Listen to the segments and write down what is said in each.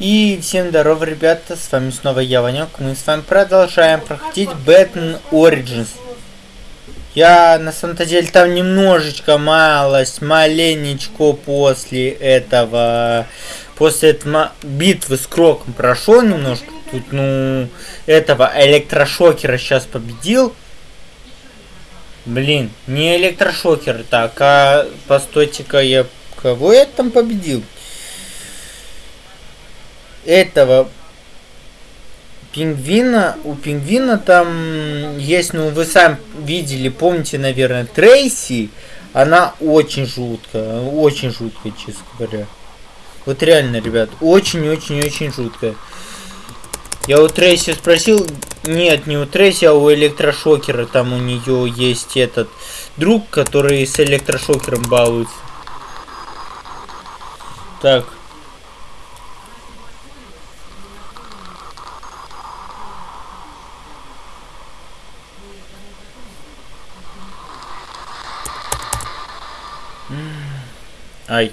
И всем здорово, ребята, с вами снова я, Ванек. Мы с вами продолжаем проходить Batman Origins. Я, на самом-то деле, там немножечко, малость, маленечко после этого, после этого битвы с Кроком прошел немножко. Тут, ну, этого электрошокера сейчас победил. Блин, не электрошокер, так, а постойте-ка я... Кого я там победил? Этого пингвина, у пингвина там есть, ну вы сами видели, помните, наверное, Трейси, она очень жуткая, очень жуткая, честно говоря. Вот реально, ребят, очень-очень-очень жуткая. Я у Трейси спросил, нет, не у Трейси, а у электрошокера, там у нее есть этот друг, который с электрошокером балуется. Так, Ай.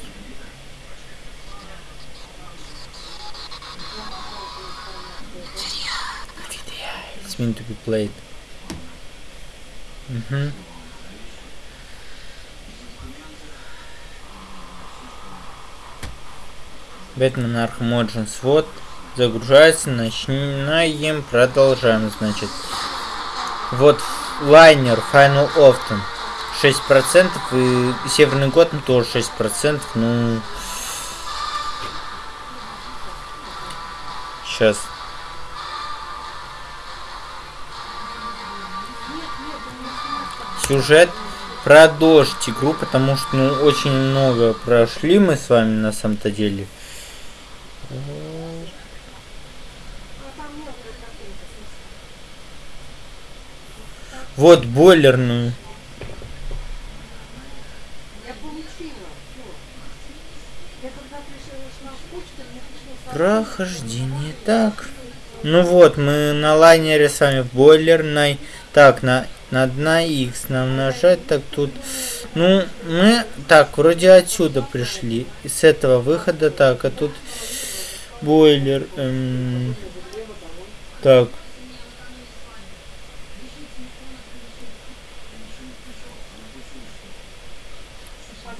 It's meant to be played. Угу. Бэтмен Arkham Origins. Вот. Загружается. Начинаем. Продолжаем, значит. Вот лайнер Final Offer. 6% и Северный год ну, тоже 6%. Ну, сейчас. Сюжет про дождь игру, потому что ну очень много прошли мы с вами на самом-то деле. Вот бойлерную. Прохождение. Так. Ну вот, мы на лайнере с вами в бойлерной. Так, на, на 1 X нам нажать. Так, тут... Ну, мы... Так, вроде отсюда пришли. С этого выхода. Так, а тут... Бойлер. Эм, так.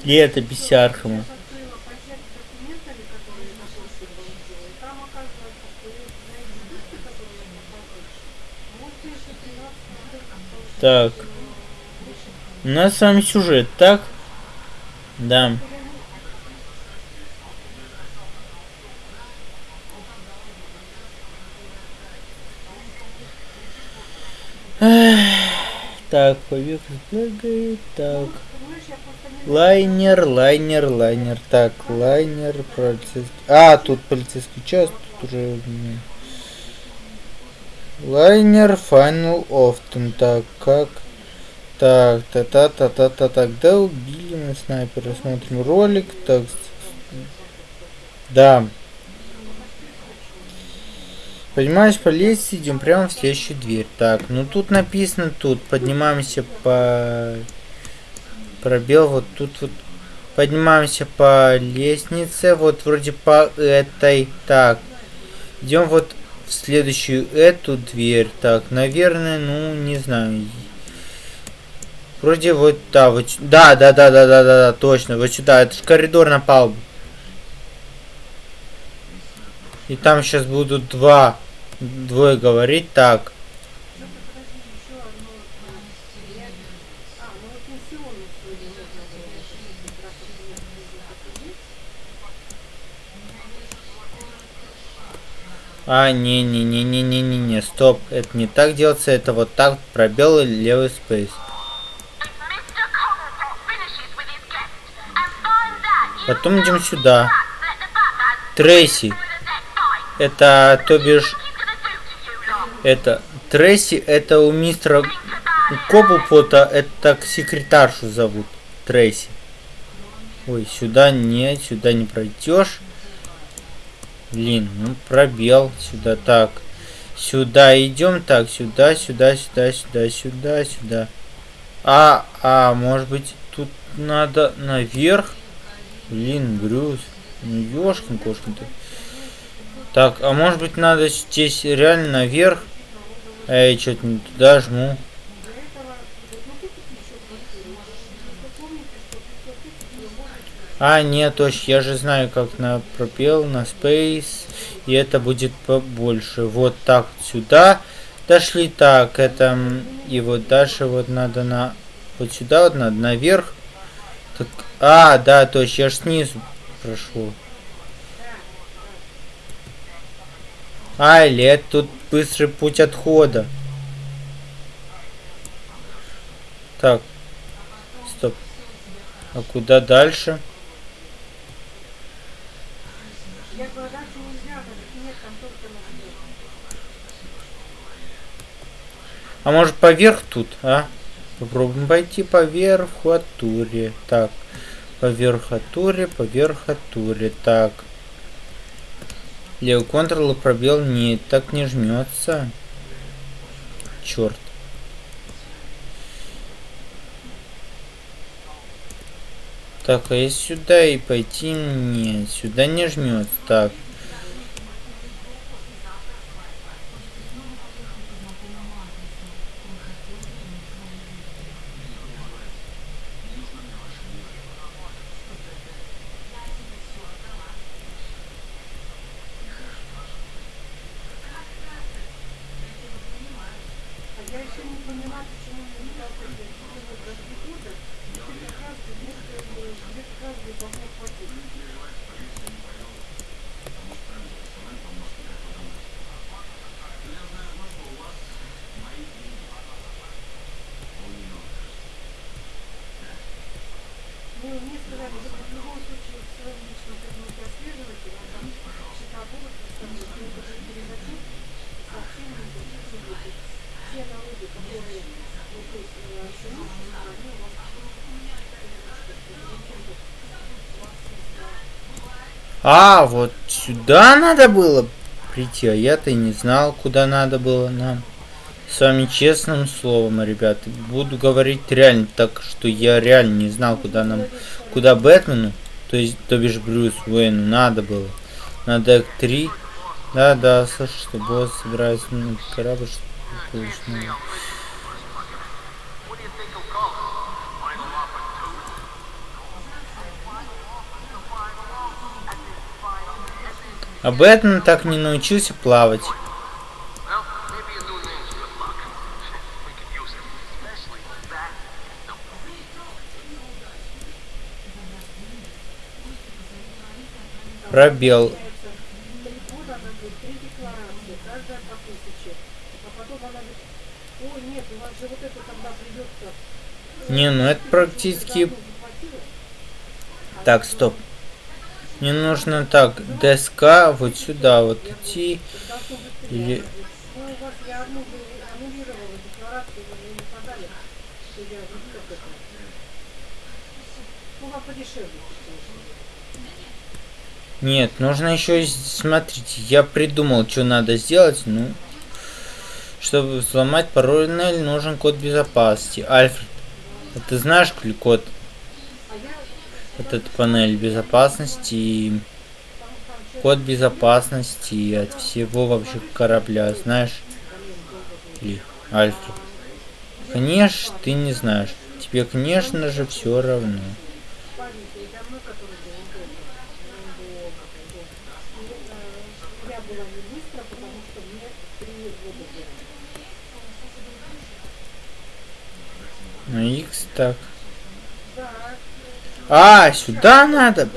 Летопись Архама. Так. У нас с вами сюжет, так? Да. Так, побег бегает, так. Лайнер, лайнер, лайнер. Так, лайнер, полицейский. А, тут полицейский час, тут уже... Лайнер Final Often. Так, как... Так, та-та-та-та-та, так, да, убили мы снайпера, смотрим ролик, так, да. Поднимаюсь по лестнице, идем прямо в следующую дверь. Так, ну тут написано, тут поднимаемся по... Пробел, вот тут вот. Поднимаемся по лестнице, вот вроде по этой. Так, идем вот в следующую эту дверь. Так, наверное, ну, не знаю. Вроде вот, да, вот, да, да, да, да, да, да, да, точно, вот сюда, это же коридор на палубу. И там сейчас будут два, двое говорить, так. А, не-не-не-не-не-не-не, стоп, это не так делается, это вот так, пробел левый спейс. Потом идем сюда. Трейси. Это, то бишь... Это... Трейси, это у мистера Кобупота, это секретаршу зовут. Трейси. Ой, сюда нет, сюда не пройдешь. Блин, ну пробел сюда. Так. Сюда идем. Так, сюда, сюда, сюда, сюда, сюда, сюда. А, а, может быть, тут надо наверх? Блин, Брюс. Ну, ёшкин кошкин ты. Так, а может быть надо здесь реально наверх? Я что-то не туда жму. А, нет, точно, я же знаю, как на пропел, на Space, и это будет побольше. Вот так сюда дошли, так, это, и вот дальше вот надо на, вот сюда вот надо наверх. Так, а, да, точно, я же снизу прошел. А, или это тут быстрый путь отхода. Так, стоп. А куда дальше? А может поверх тут, а? Попробуем пойти по верхотуре. Так, по верхотуре, по верхотуре. Так. Левый контрол пробел. Нет, так не жмется. Черт. Так, а если сюда и пойти? Нет, сюда не жмет. Так. А, вот сюда надо было прийти, а я-то не знал, куда надо было нам. С вами честным словом, ребята, буду говорить реально так, что я реально не знал, куда нам, куда Бэтмену, то есть, то бишь Брюс Уэйну надо было. Надо к 3. Да, да, слышь, что босс собирается на корабль, что А Бэтмен так не научился плавать. Пробел. Не, ну это практически... Так, стоп. Мне нужно так, доска вот сюда вот идти. Или... Нет, нужно еще, смотрите, я придумал, что надо сделать, ну, чтобы взломать пароль, нужен код безопасности. Альфред, а ты знаешь код? Этот панель безопасности и код безопасности от всего вообще корабля, знаешь? Или Альфред. Конечно, ты не знаешь. Тебе, конечно же, все равно. На X так. А, сюда надо.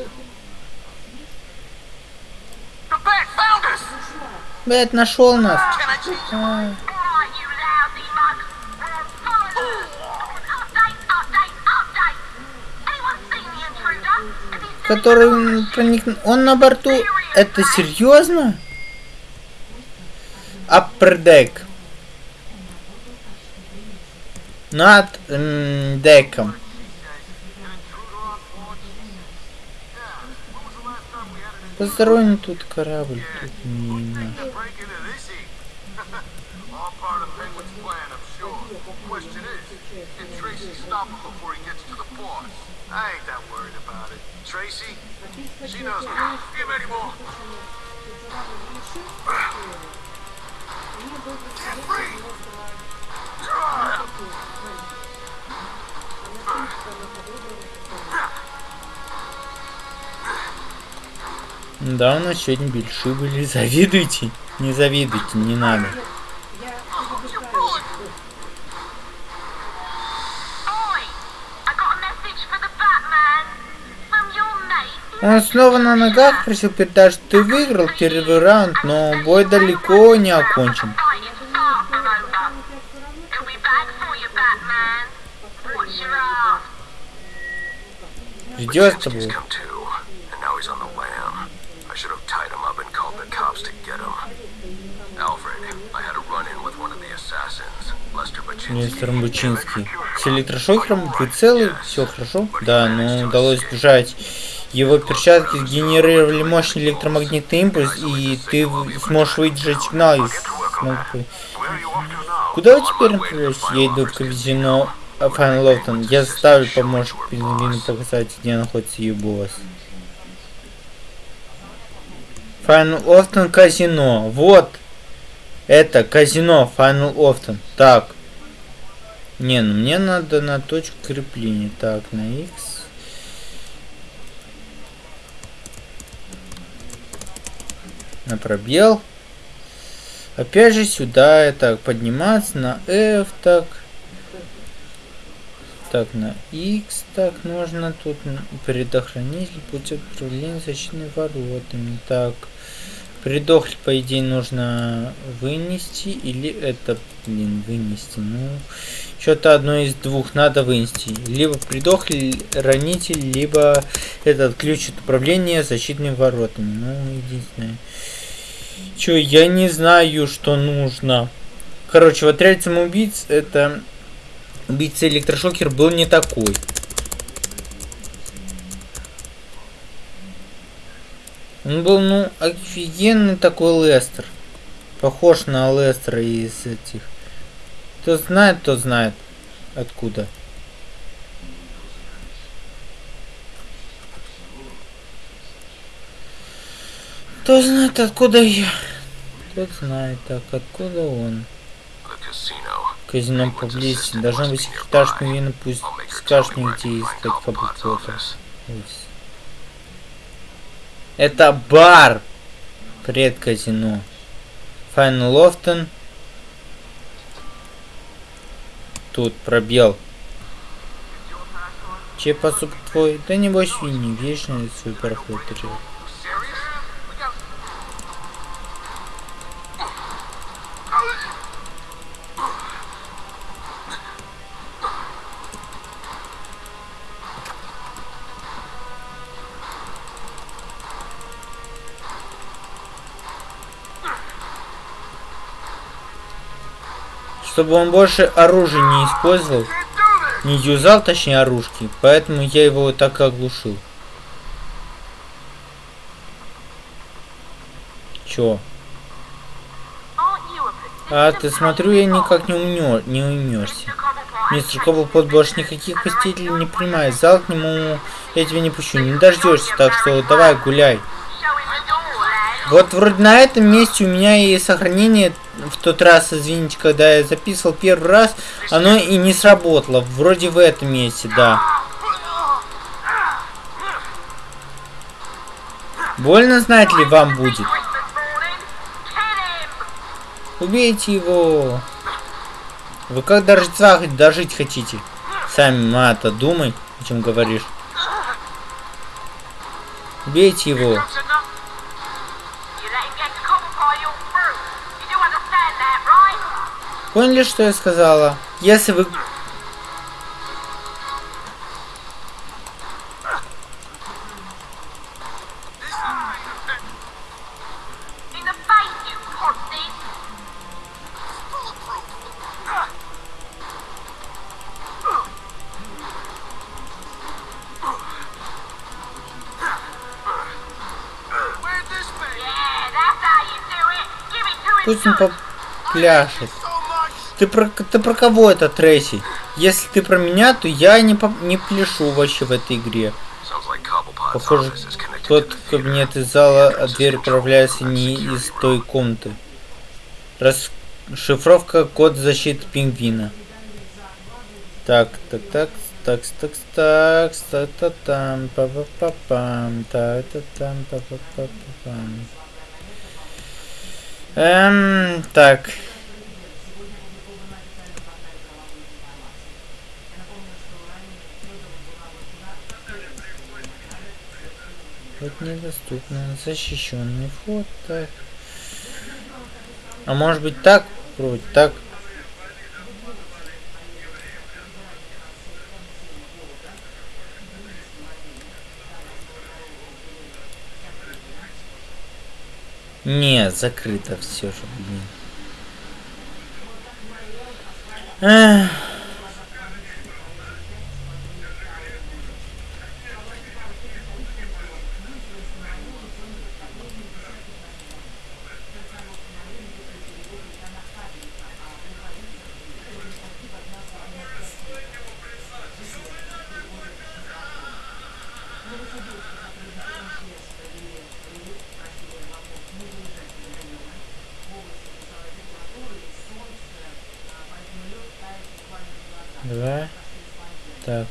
Бэт нашел нас. Который проник... Он на борту. Это серьезно? Upper deck. Над деком. Посторонний тут корабль, тут не наш. Да, у нас сегодня большие были. Завидуйте. Не завидуйте, не надо. Он снова на ногах просил передать, что ты выиграл первый раунд, но бой далеко не окончен. Ждет с. Мистер Бучинский. С электрошокером вы целый? Все хорошо? Да, но удалось сбежать. Его перчатки сгенерировали мощный электромагнитный импульс, и ты сможешь выдержать сигнал из... Куда вы теперь направляетесь? Я иду к казино Final Offer. Я заставлю помощник Пингвину показать, где находится ее босс. Final Offer казино. Вот. Это казино Final Offer. Так. Не, ну мне надо на точку крепления. Так, на X. На пробел. Опять же сюда, так, подниматься на F, так. Так, на X, так, нужно тут предохранитель путь управления защитными воротами. Так, предохль, по идее, нужно вынести, или это, блин, вынести, ну... Что-то одно из двух надо вынести. Либо придохли ранитель, либо этот ключ от управления защитными воротами. Ну, единственное. Че, я не знаю, что нужно. Короче, в отряде самоубийц это убийца электрошокер был не такой. Он был, ну, офигенный такой Лестер. Похож на Лестера из этих кто знает, то знает. Откуда. Кто знает, откуда я. Кто знает, так, откуда он. Казино поблизости. Должен быть секретарь Шмивина, пусть скажет мне, где искать каблукота. Это бар! Привет, казино. Файн Лофтон. Тут пробел. Че посуп твой? Да не бойся, не вечно свой чтобы он больше оружия не использовал, не юзал, точнее, оружки, поэтому я его так оглушил. Чё? А, ты смотрю, я никак не, умнё, не умнешься. Мистер Коблпот больше никаких посетителей не принимает. Зал к нему я тебя не пущу. Не дождешься, так что давай гуляй. Вот вроде на этом месте у меня и сохранение в тот раз, извините, когда я записывал первый раз, оно и не сработало. Вроде в этом месте, да. Больно знать ли вам будет? Убейте его. Вы как до Рождества дожить хотите? Сами, Мата, думай, о чем говоришь. Убейте его. Поняли, что я сказала? Если вы... Пусть он попляшет. Ты про, ты про кого это, Трейси? Если ты про меня, то я не, по, не пляшу вообще в этой игре. Похоже, тот кабинет из зала, а дверь управляется не из той комнаты. Расшифровка код защиты пингвина. Так, так, так, так, так, так, эм, так, так, так, так, па па па так, так, так, там, па па па так, так, так, так. Вот недоступно. Защищенный вход. Так. А может быть так? Вроде так. Не, закрыто все же, блин. Эх. Два. Так.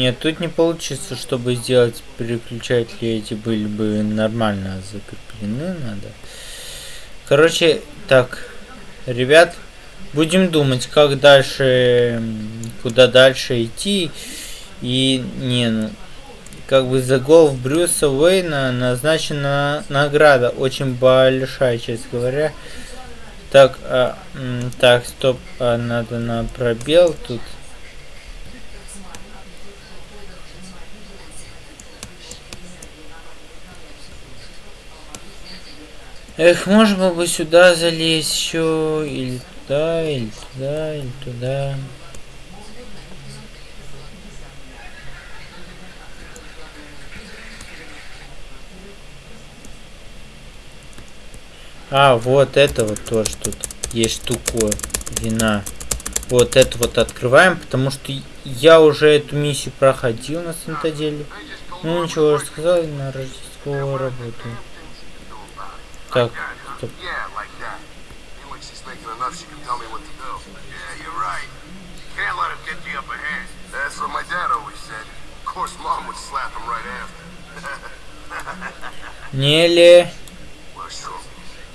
Нет, тут не получится, чтобы сделать переключатели эти были бы нормально закреплены, надо. Короче, так, ребят, будем думать, как дальше, куда дальше идти. И, не, ну, как бы за гол Брюса Уэйна назначена награда, очень большая, честно говоря. Так, а, так, стоп, а, надо на пробел тут. Эх, можно бы сюда залезть еще, или туда, или туда, или туда. А, вот это вот тоже тут есть штука вина. Вот это вот открываем, потому что я уже эту миссию проходил на самом-то деле. Ну ничего, рассказал на Рождество работаю. Так, стоп. That's what my dad always said. Of course, mom would slap him right after. Неле...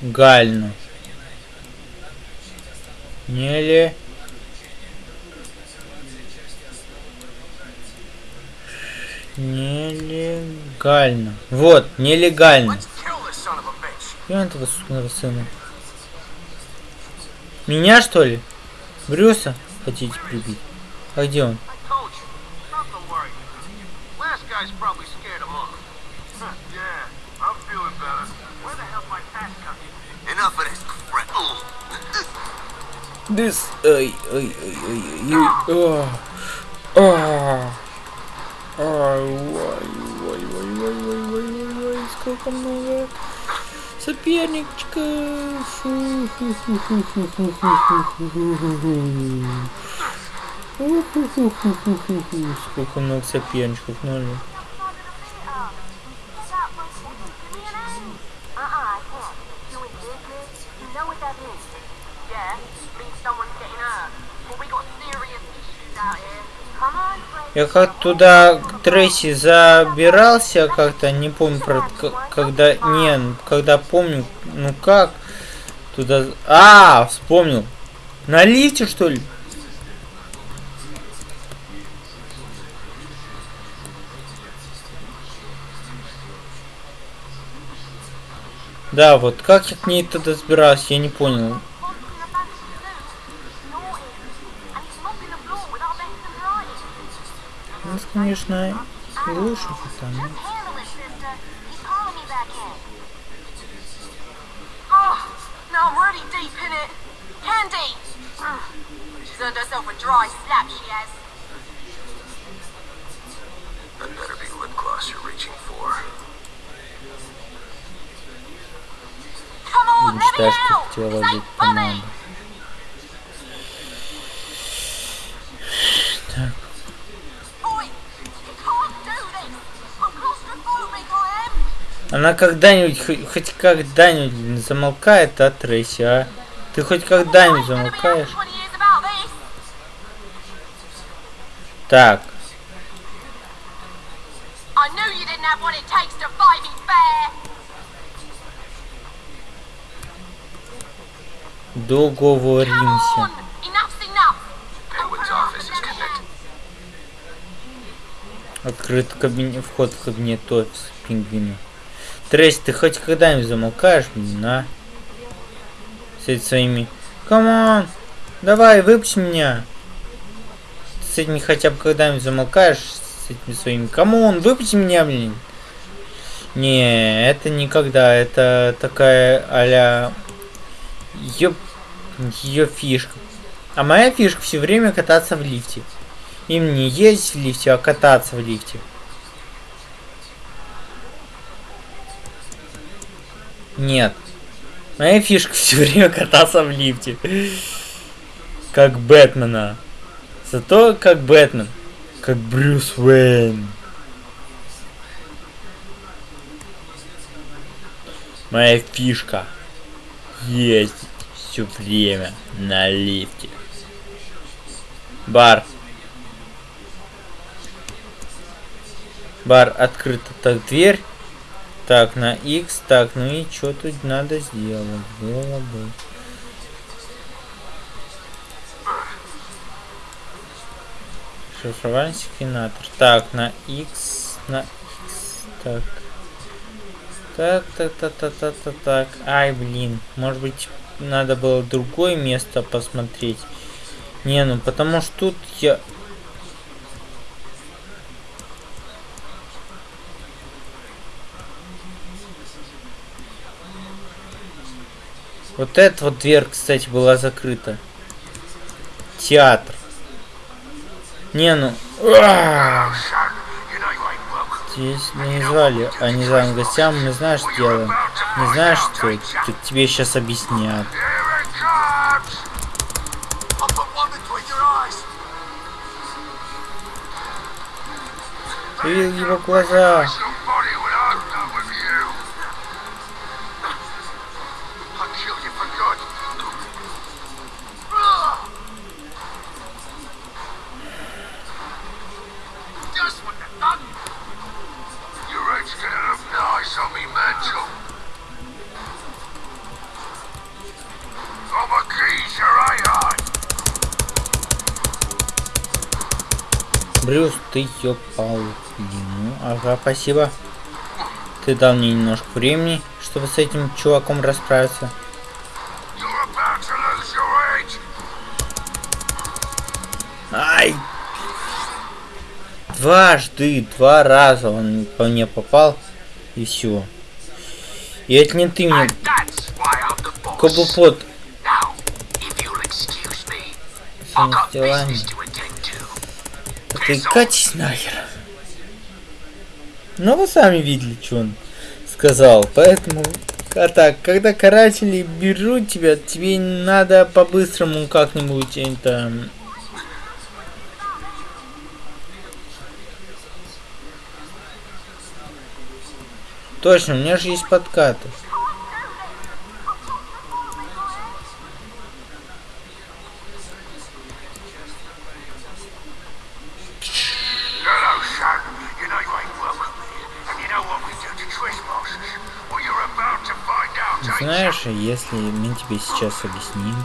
Гально. Неле... Нелегально. Вот, нелегально. Он этого сукного сына. Меня что ли? Брюса хотите прибить? А где он? This, ой, ой, ой, ой, ой, ой, ой, ой, ой, ой, ой, ой, ой, ой, ой, сколько много соперничка. Сколько у нас соперничков, наверное. Я как туда к Трейси забирался как-то, не помню, про, когда, не, когда помню, ну как, туда, а, вспомнил, на лифте что ли? Да, вот как я к ней тогда забирался, я не понял. Нас, конечно, reaching for. Come on, let me out! This ain't funny! Так. Она когда-нибудь, хоть, хоть когда-нибудь замолкает от Трейси, а? Ты хоть когда-нибудь замолкаешь? Так. Договоримся. Открыт кабинет, вход в кабинет офис пингвина. Трейс, ты хоть когда-нибудь замолкаешь, блин, а? С этими своими... Come on! Давай, выпусти меня! С этими хотя бы когда-нибудь замолкаешь, с этими своими... Come on, выпусти меня, блин! Не, это никогда. Это такая а-ля... Ее... Фишка. А моя фишка все время кататься в лифте. Им не ездить в лифте, а кататься в лифте. Нет. Моя фишка все время кататься в лифте. Как Бэтмена. Зато как Бэтмен. Как Брюс Уэйн. Моя фишка. Ездить все время на лифте. Бар. Бар открыта так дверь. Так, на X. Так, ну и что тут надо сделать? Было бы. Шифровальный секвенатор. Так, на X. На X. Так. Так, так, так, так, так, так, так. Ай, блин. Может быть, надо было другое место посмотреть. Не, ну потому что тут я Вот эта вот дверь, кстати, была закрыта. Театр. Не, ну... Здесь не звали, а не звали гостям, мы знаешь, делаем. Не знаешь, что тебе сейчас объяснят. Ты видел его глаза. Брюс, ты ёпал. Ну, ага, спасибо. Ты дал мне немножко времени, чтобы с этим чуваком расправиться. Ай! Дважды, два раза он по мне попал, и все. И это не ты мне... Кобупот. Самостилание. Ты катись нахер. Ну вы сами видели, что он сказал. Поэтому, а так, когда каратели берут тебя, тебе надо по-быстрому как-нибудь это... Точно, у меня же есть подкаты. Если мы тебе сейчас объясним...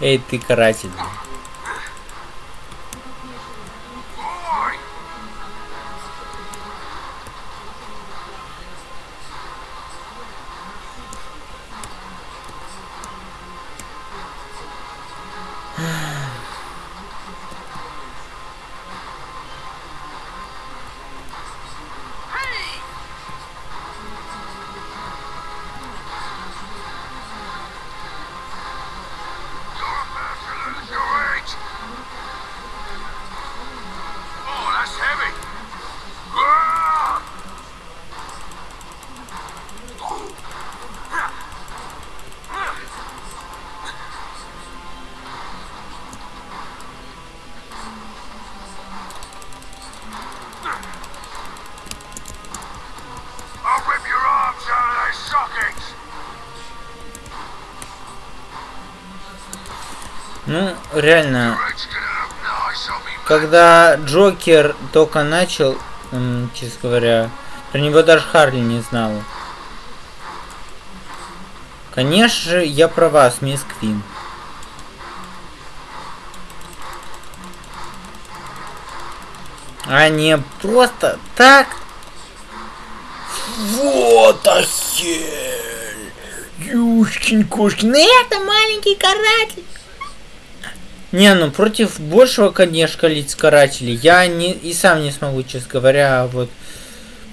Эй, ты каратель. Ну, реально, когда Джокер только начал, честно говоря, про него даже Харли не знала. Конечно же, я про вас, мисс Квин. А не просто так? Вот охель! Юшкин кошкин, это маленький каратель! Не, ну против большего, конечно, лиц карателей я не и сам не смогу, честно говоря, вот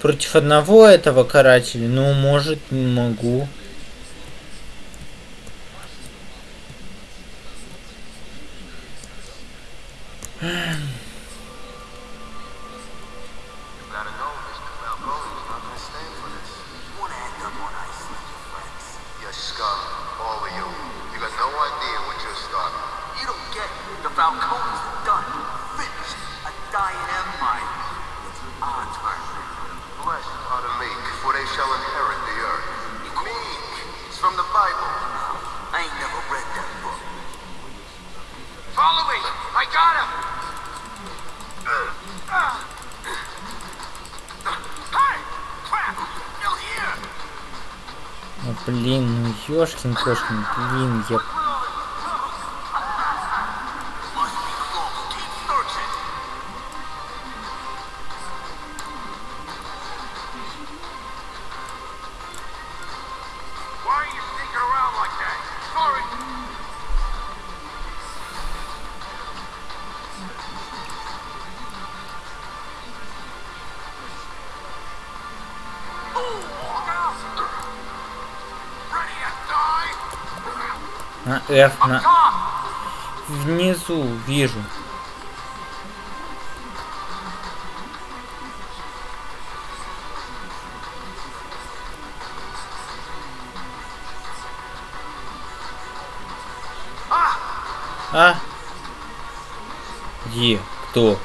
против одного этого карателя, ну, может, могу. Ёшкин кошкин, блин, я... На F, на... Внизу вижу. А? Где? Кто?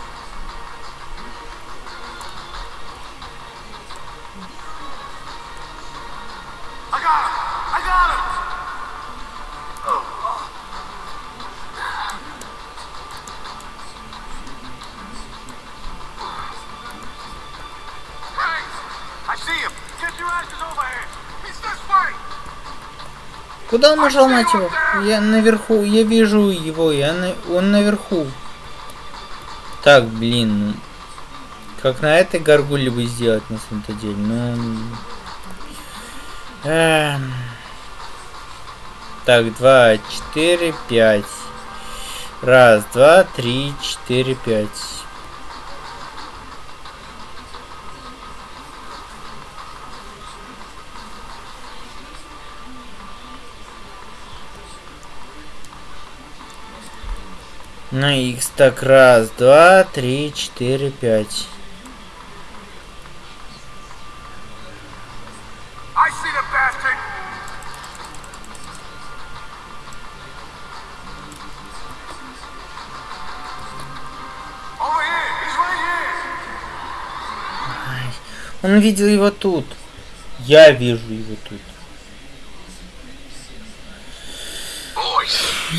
Куда он нажал, мать его? Я наверху, я вижу его, я на... он наверху. Так, блин, ну... Как на этой горгуле бы сделать на самом-то деле, ну... Эм... Так, два, четыре, пять. Раз, два, три, четыре, пять. На x так раз, два, три, четыре, пять. Он видел его тут. Я вижу его тут.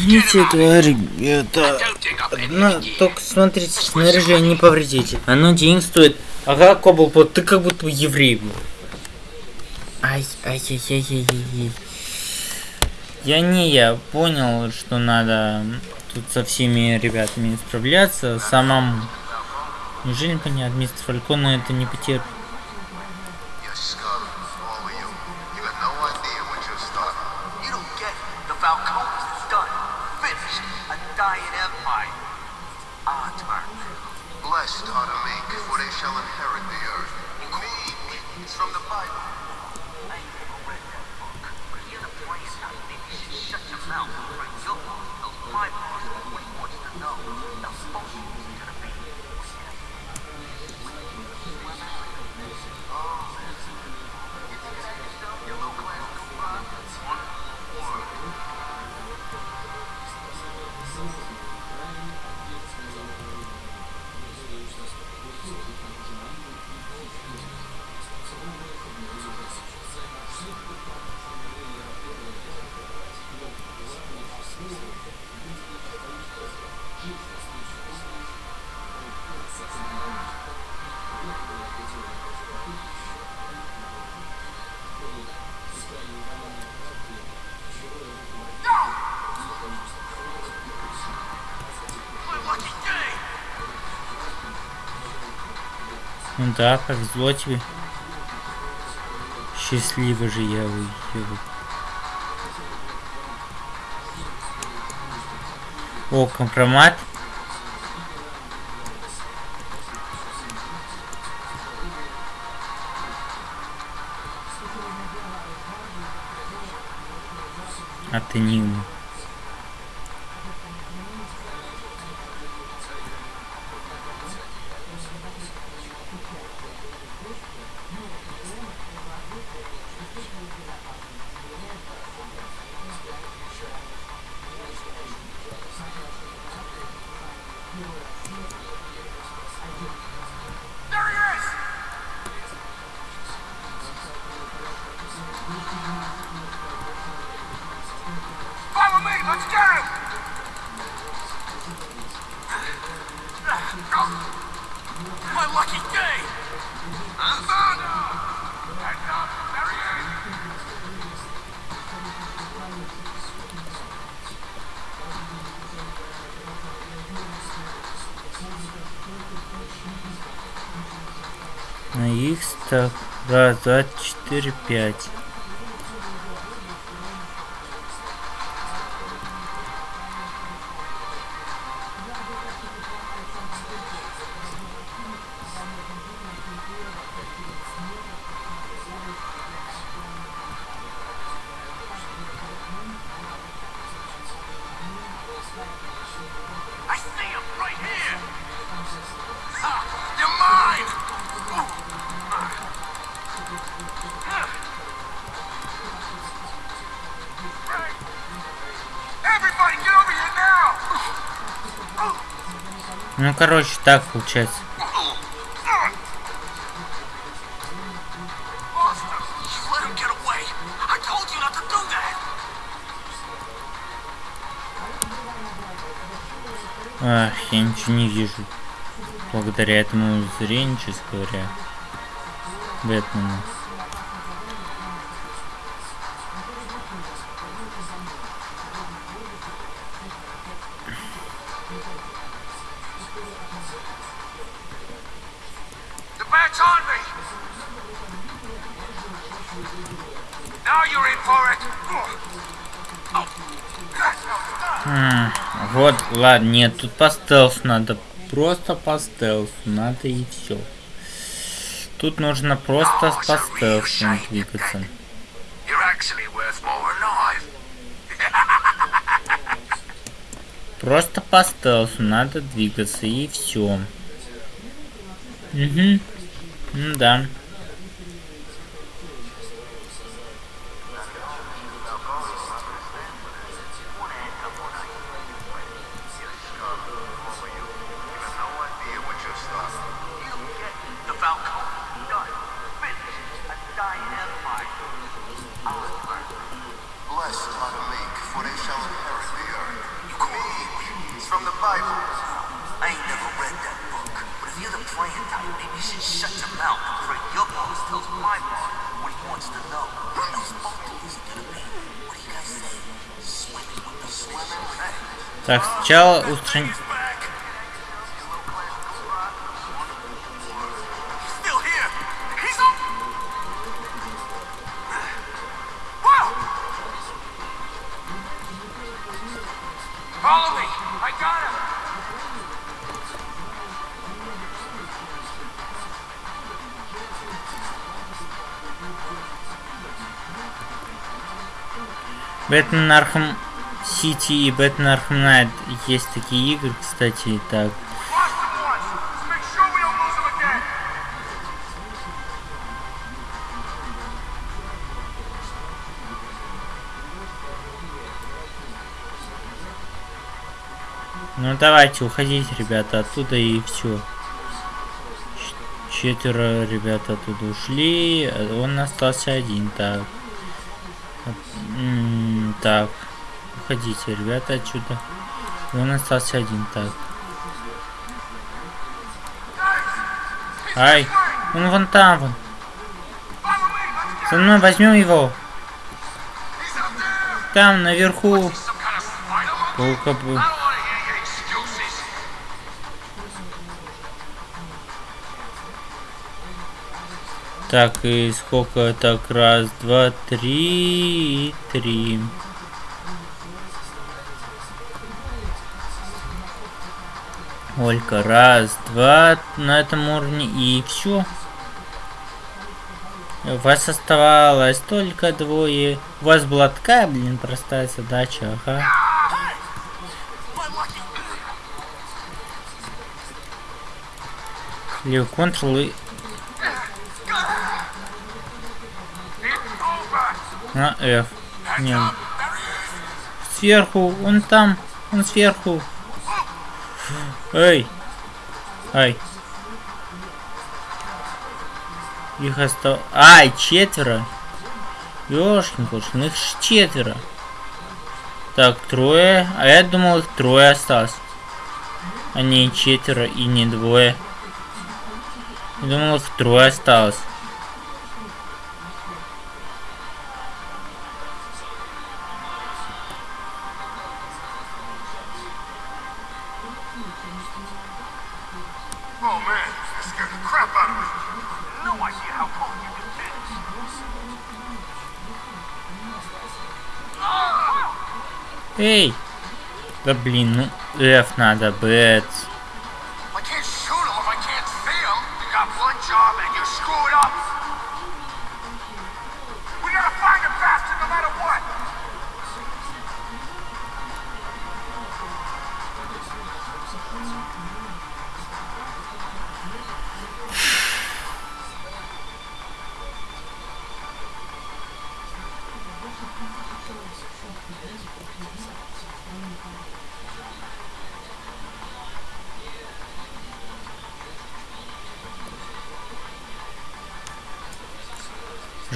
Этого ребята? Ну, только смотрите, снаряжение не повредите. Оно денег стоит. Ага, Коблпот, ты как будто еврей был. Ай, ай, ай, ай, ай, ай. Я не, я понял, что надо тут со всеми ребятами справляться самому. Неужели понятно, мистер Фалькона это не потерпит? Да, повезло тебе. Счастливо же я уеду. О, компромат. А ты 4, 5. Короче, так получается. Ах, я ничего не вижу. Благодаря этому зрению, честно говоря. Бэтмену. Bat's on me! Now you're in for it! Oh. М, Вот, ладно, нет, тут по стелсу надо. Просто по стелсу надо и все. Тут нужно просто по стелсу двигаться. Просто по стелсу надо двигаться и все. Угу. Да. Got him. Бэтмен Arkham City и Бэтмен Arkham Knight есть такие игры, кстати, так. Ну давайте, уходите, ребята, оттуда и все. Четверо ребят оттуда ушли, а он остался один, так. Так, уходите, ребята, отсюда. И он остался один, так. Ай, он вон там, вон. За мной возьмем его. Там, наверху. Паука был. Так, и сколько? Так, раз, два, три, три. Олька, раз, два на этом уровне и все. У вас оставалось только двое. У вас была такая, блин, простая задача, ага. Левый контрол и на F. Не, There he is! сверху, он там, он сверху. Эй, ай. Их осталось... Ай, четверо. Ёшкин кошкин, их четверо. Так, трое. А я думал, их трое осталось. А четверо и не двое. Я думал, их трое осталось. Oh man, that scared the crap out of me. No idea how close you can get. Эй! Да блин, ну F надо, бэт.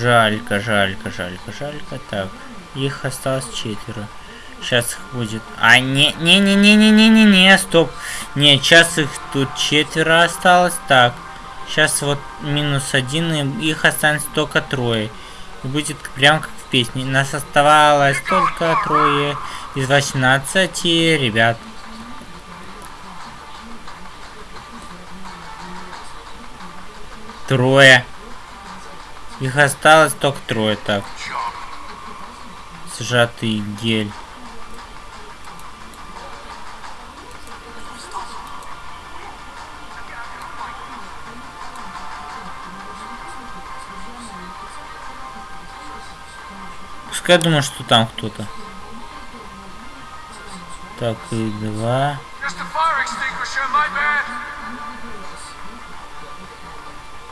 Жалько, жалько, жалько, жалько. Так, их осталось четверо. Сейчас их будет... А, не, не, не, не, не, не, не, не, стоп. Не, сейчас их тут четверо осталось. Так, сейчас вот минус один, и их останется только трое. И будет прям как в песне. Нас оставалось только трое из 18 ребят. Трое. Их осталось только трое, так. Сжатый гель. Пускай я думаю, что там кто-то. Так, и два.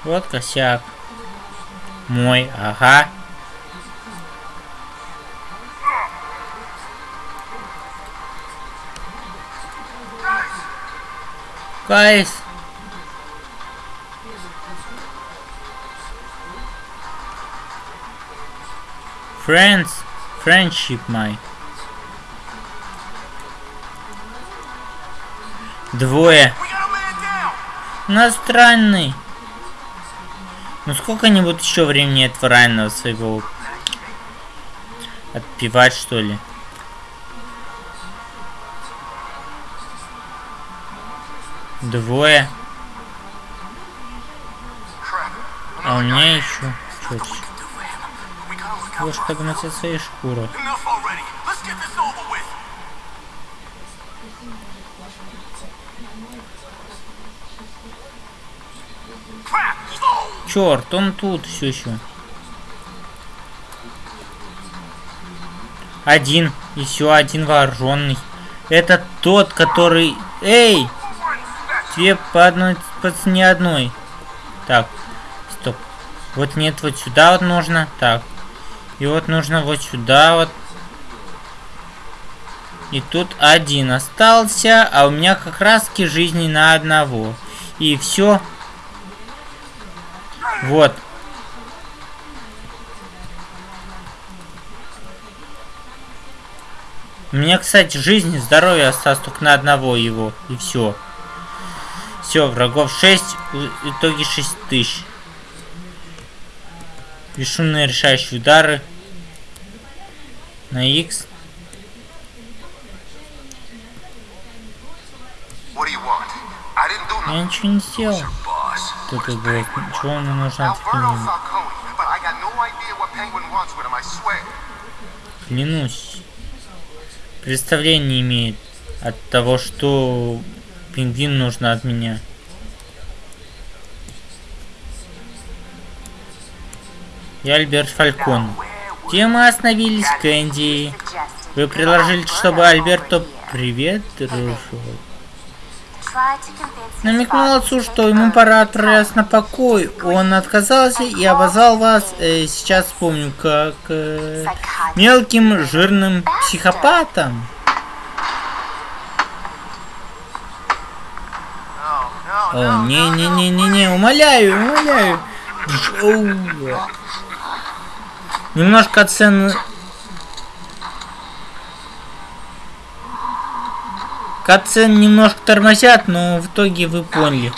Вот косяк. Мой, ага. Guys. Friends. Friendship my. Двое. Иностранный. Ну сколько они будут еще времени этого раненого своего отпивать, что ли? Двое. А у меня еще четче. Лучше погнать от своей шкуры. Черт, он тут все еще. Один. Еще один вооруженный. Это тот, который... Эй! Тебе по одной, по цене одной. Так, стоп. Вот нет, вот сюда вот нужно. Так. И вот нужно вот сюда вот. И тут один остался, а у меня как раз жизни на одного. И все. Вот. У меня, кстати, жизнь и здоровье осталось только на одного его. И все. Все, врагов 6, в итоге 6 тысяч. Бесшумные решающие удары. На X. Я ничего не сделал. Тут было? Чего I swear. Клянусь. Представления не имеет от того, что пингвин нужно от меня. Я Альберт Фалькон. Где мы остановились, Кэнди? Вы предложили, чтобы Альберто... Привет, дружок. Намекнул отцу, что ему пора отправляться на покой. Он отказался и обозвал вас, э, сейчас вспомню, как э, мелким жирным психопатом. О, не-не-не-не-не, умоляю, умоляю. Немножко оцен... Катсцен немножко тормозят, но в итоге вы поняли.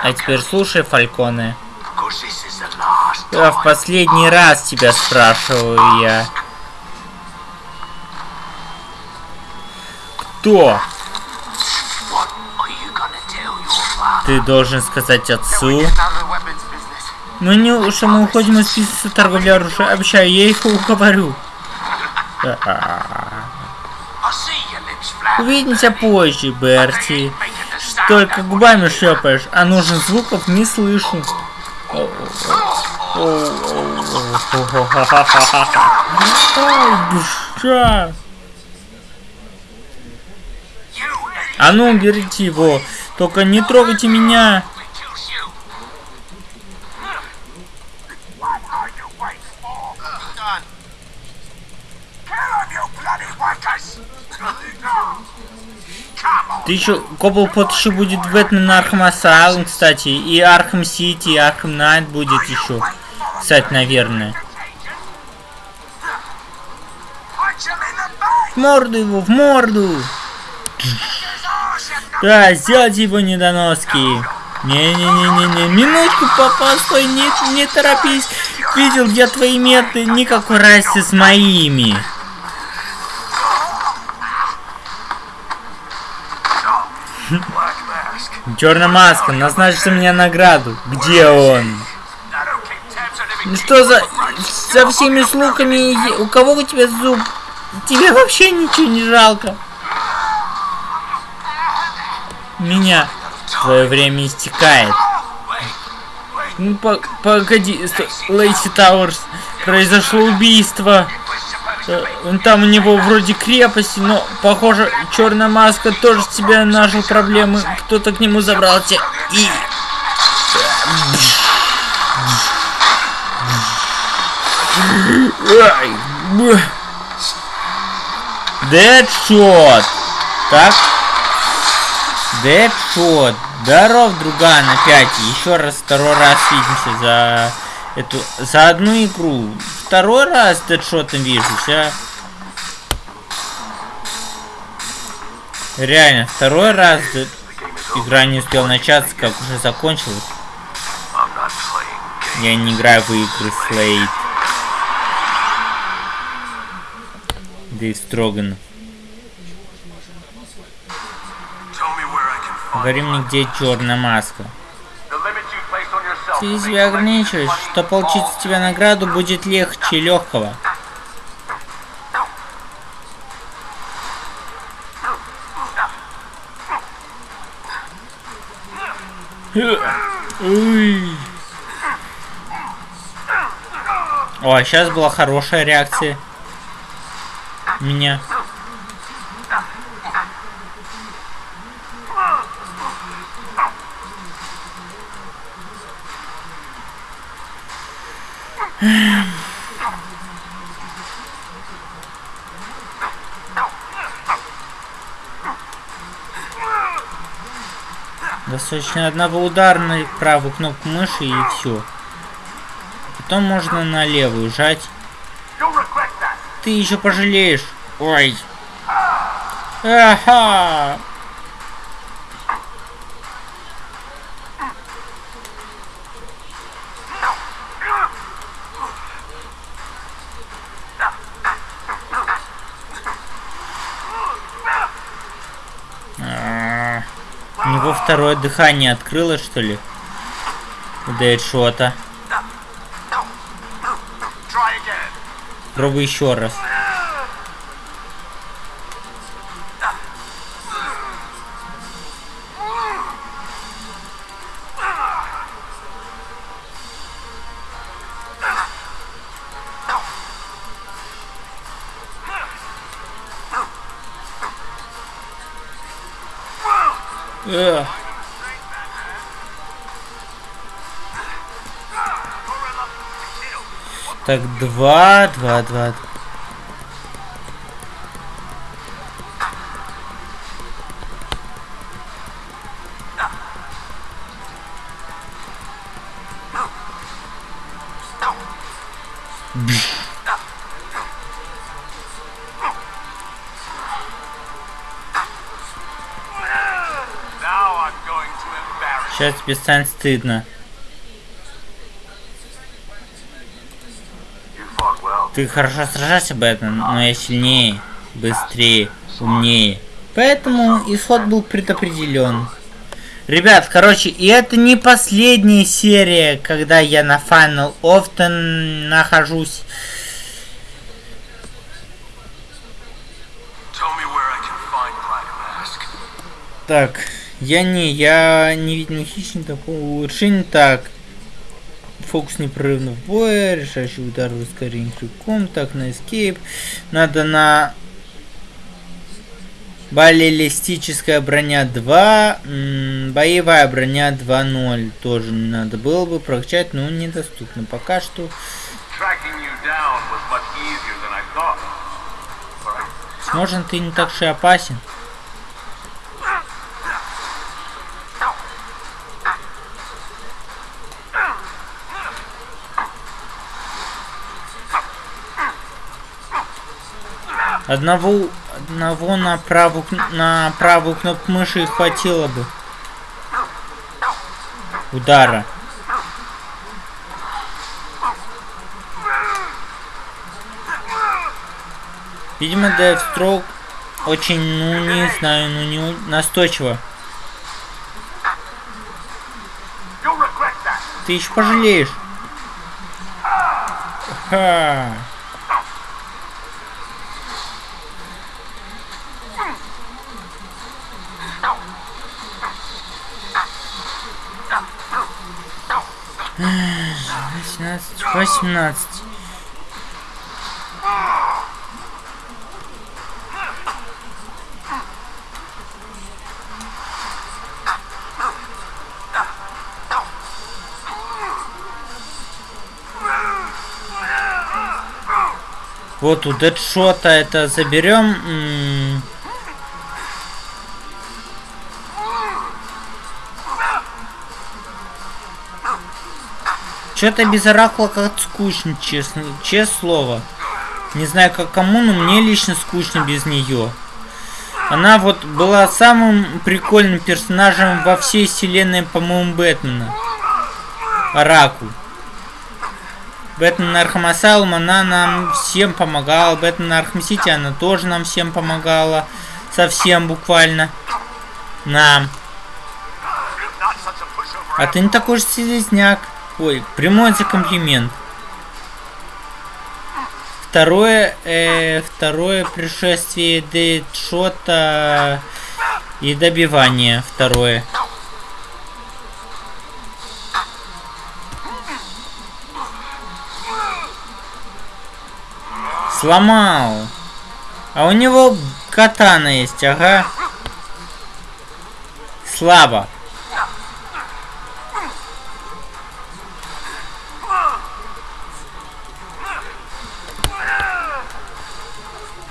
А теперь слушай, Фальконе. Я в последний раз тебя спрашиваю я. Кто? Ты должен сказать отцу. Ну не, что мы уходим из списка торговли оружием. Обещаю, я их уговорю. Увидимся позже, Берти. Только губами шлепаешь, а нужных звуков не слышу. Душа. А ну, уберите его. Только не трогайте меня. Ты еще, Коблпот еще будет Бэтмен Arkham Asylum, кстати, и Arkham City, и Arkham Knight будет еще. Кстати, наверное. В морду его, в морду! Да, сделайте его недоноски. Не-не-не-не-не, минутку, папа, стой, не, не торопись. Видел я твои меты, никакой разницы с моими. Черная маска, назначьте мне награду. Где он? Ну что за... За всеми слухами... У кого у тебя зуб? Тебе вообще ничего не жалко. Меня. Твое время истекает. Ну, по- погоди, Лейси Тауэрс. Произошло убийство. Там у него вроде крепости, но, похоже, черная маска тоже с тебя нажил проблемы. Кто-то к нему забрался и... Дэдшот. Так. Дэдшот. Здоров, друган, опять. Еще раз, второй раз видимся за эту, за одну игру. Второй раз с Дэдшотом вижусь, а. Реально, второй раз Дэд- игра не успела начаться, как уже закончилась. Я не играю в игры Слейд. Дэйв find Говори мне, где черная маска. the limits you placed on yourself. Ты себя ограничиваешь, что получить с тебя награду будет легче легкого. О, а сейчас была хорошая реакция. Меня. Достаточно одного удара на правую кнопку мыши и все. Потом можно на левую жать. Ты еще пожалеешь. Ой. Ага. А, У него второе дыхание открылось, что ли? Дэдшота. Try again. Пробуй еще раз. Так, два, два, два. Сейчас тебе станет стыдно. Ты хорошо сражаешься, Бэтмен, но я сильнее, быстрее, умнее. Поэтому исход был предопределен. Ребят, короче, и это не последняя серия, когда я на Final Often нахожусь. Так, я не, я не видел хищника по улучшению. Так, фокус непрерывно в бой, решающий удар в ускорении крюком, так, на escape. Надо на баллистическая броня 2, м, боевая броня 2.0 тоже надо было бы прокачать, но недоступно пока что. Возможно, ты не так и опасен. Одного, одного на правую, на правую кнопку мыши хватило бы. Удара. Видимо, Deathstroke очень, ну не знаю, ну не настойчиво. Ты еще пожалеешь. Ха. Восемнадцать, восемнадцать. Вот у Дэдшота это заберем. Что-то без оракула как скучно, честно, честное слово. Не знаю как кому, но мне лично скучно без нее. Она вот была самым прикольным персонажем во всей вселенной, по-моему, Бэтмена. Оракул. Бэтмен Arkham она нам всем помогала. Бэтмен Arkham она тоже нам всем помогала. Совсем буквально. Нам. А ты не такой же слизняк. Ой, прямой комплимент. Второе, э, второе пришествие Дэдшота и добивание. Второе. Сломал. А у него катана есть, ага. Слабо.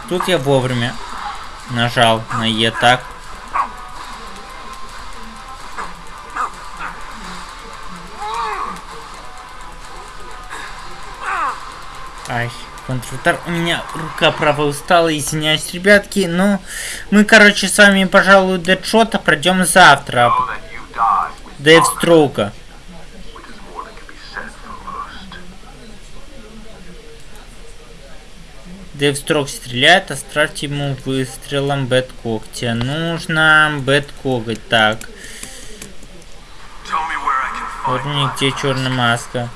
Тут я вовремя нажал на Е так. Ай, контрудар. У меня рука правая устала, извиняюсь, ребятки. Но мы, короче, с вами, пожалуй, Дэдшота пройдем завтра. Дэфстроука. which is more than can be said for most. Дэфстрок стреляет, оставьте ему выстрелом бэт Нужно бэт Так. Вот going мне где черная маска.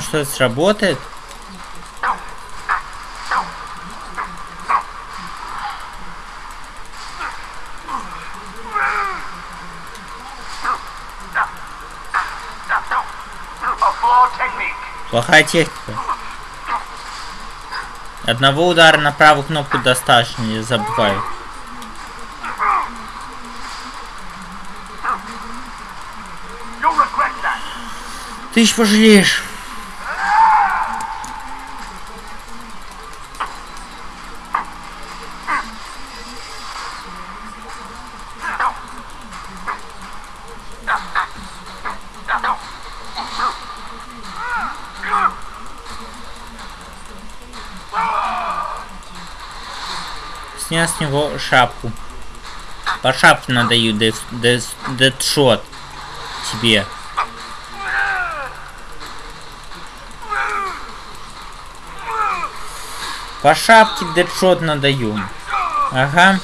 Думаешь, что это сработает? Плохая техника. Одного удара на правую кнопку достаточно, не that. Ты еще пожалеешь. Снял с него шапку. По шапке надаю дед- дед- дедшот тебе. По шапке дедшот надаю. Ага.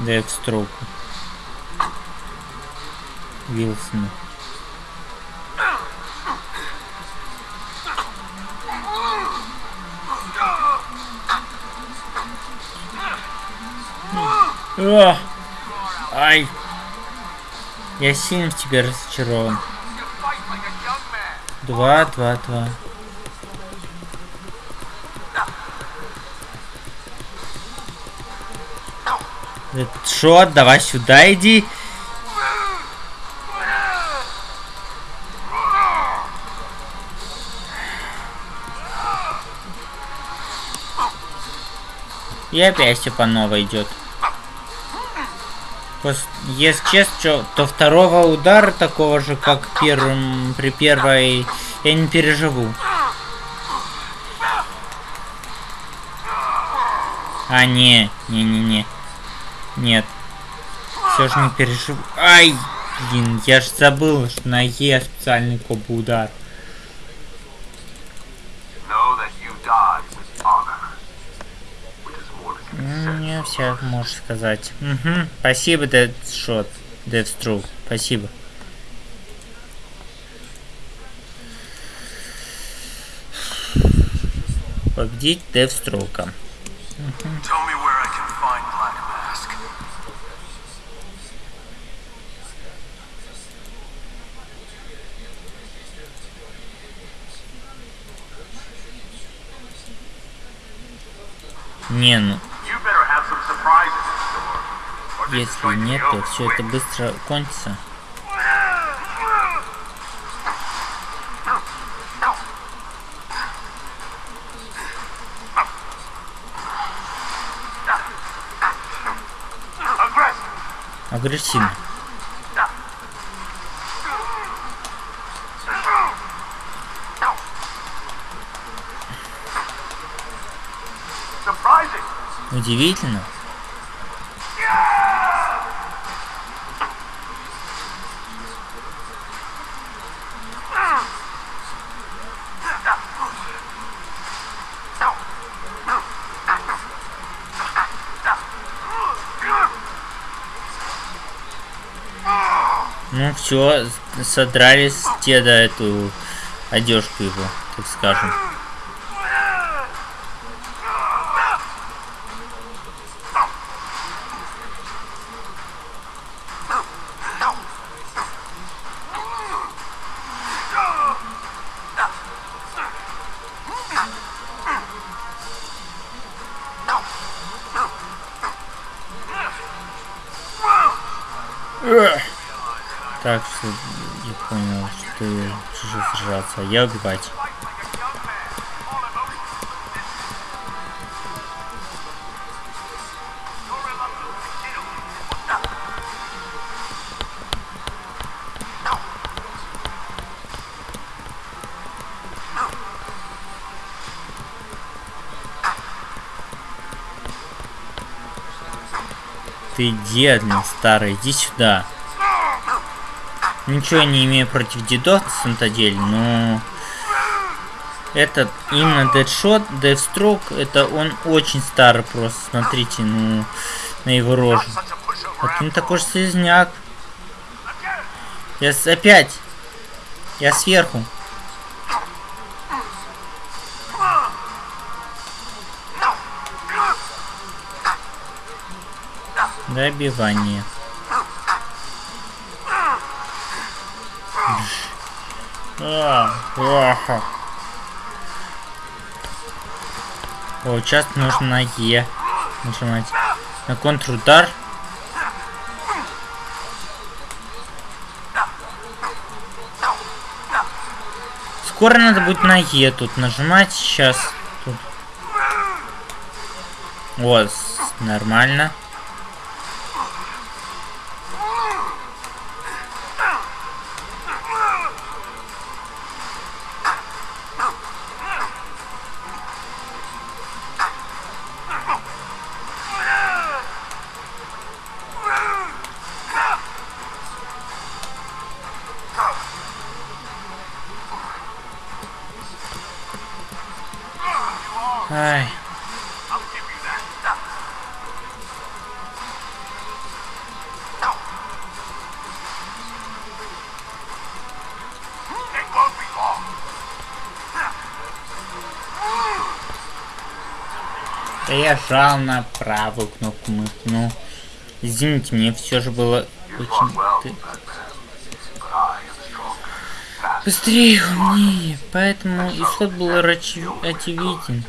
Декстроку. Вилсона. О! Ай! Я сильно в тебе разочарован. Два, два, два. Шот, давай сюда иди. И опять все по новой идет. Если честно, то второго удара такого же, как первым, при первой, я не переживу. А, не, не-не-не. Нет. Все же не переживу. Ай, блин, я ж забыл, что на Е специальный комбо удар. You Не все можешь сказать. Угу. Спасибо, Deadshot. Deathstroke. Спасибо. Победить Девстрока. This is если нет, то все это быстро кончится. Агрессивно. Удивительно. Ну все, содрали с деда эту одежку его, так скажем. Решил сражаться, а я убивать. Ты дед, блин, старый, иди сюда. Ничего не имею против дедов, на деле, но... Этот, именно Deadshot, Deathstroke, это он очень старый просто, смотрите, ну, на его рожу. Вот он такой же слизняк. Я с- опять. Я сверху. Добивание. А, плохо. О, сейчас нужно на Е нажимать. На контрудар. Скоро надо будет на Е тут нажимать. Сейчас. Тут. Вот, нормально. Да я жал на правую кнопку мыши. Ну, извините, мне все же было очень... Быстрее, умнее. Поэтому исход был очевиден.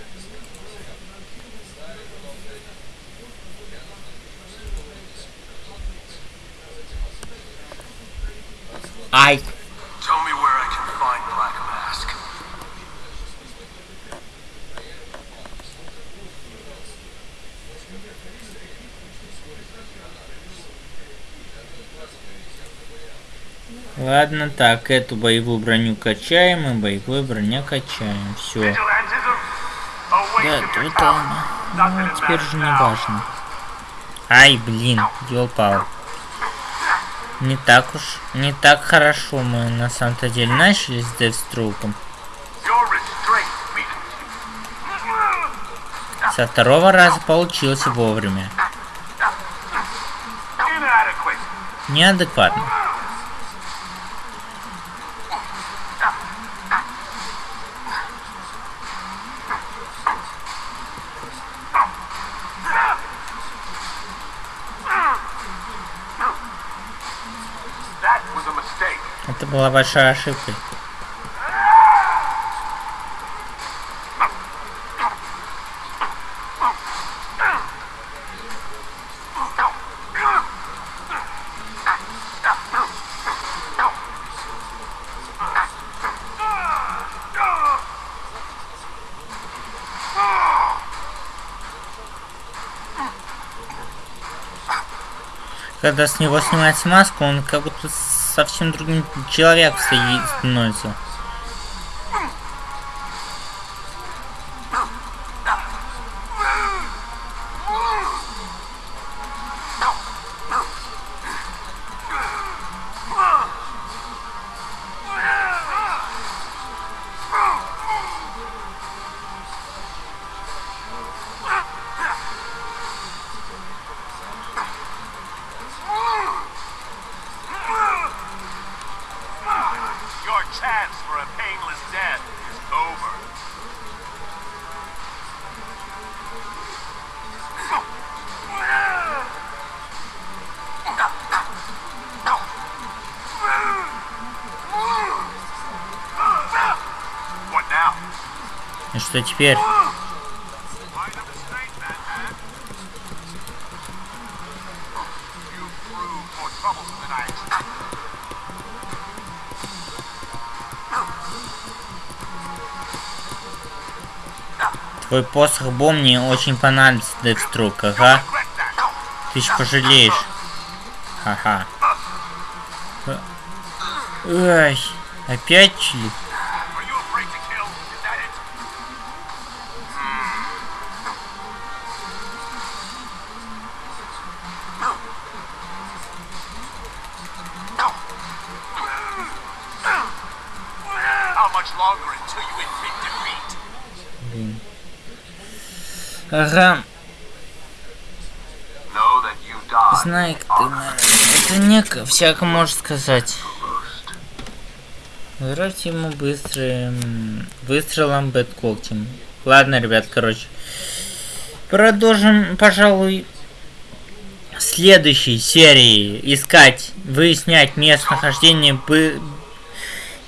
Ладно, так, эту боевую броню качаем и боевую броню качаем. Все. Да, это... time. Ну, теперь же не важно. Ай, блин, пал. Не так уж, не так хорошо мы на самом-то деле начали с Девструком. Со второго раза получился вовремя. Неадекватно. Была большая ошибка. Когда с него снимается маску, он как будто совсем другим человеком стоит- становится. Что теперь? Твой посох бом мне очень понадобится, Декструк, ага. Ты ж пожалеешь. Ха-ха. Ай, опять чили? Всяко можешь сказать. Вроде ему быстрым выстрелом бэткогтем. Ладно, ребят, короче. Продолжим, пожалуй, следующей серии искать, выяснять местонахождение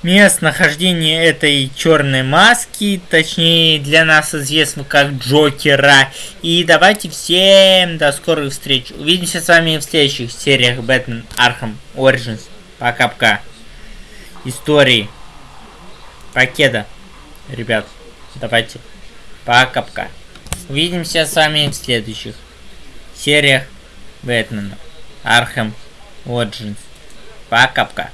местонахождение этой черной маски, точнее для нас известного как Джокера. И давайте всем до скорых встреч. Увидимся с вами в следующих сериях Бэтмен Arkham Origins. Пока-пока. Истории. Покеда. Ребят, давайте. Пока-пока. Увидимся с вами в следующих сериях Бэтмена Arkham Origins. Пока-пока.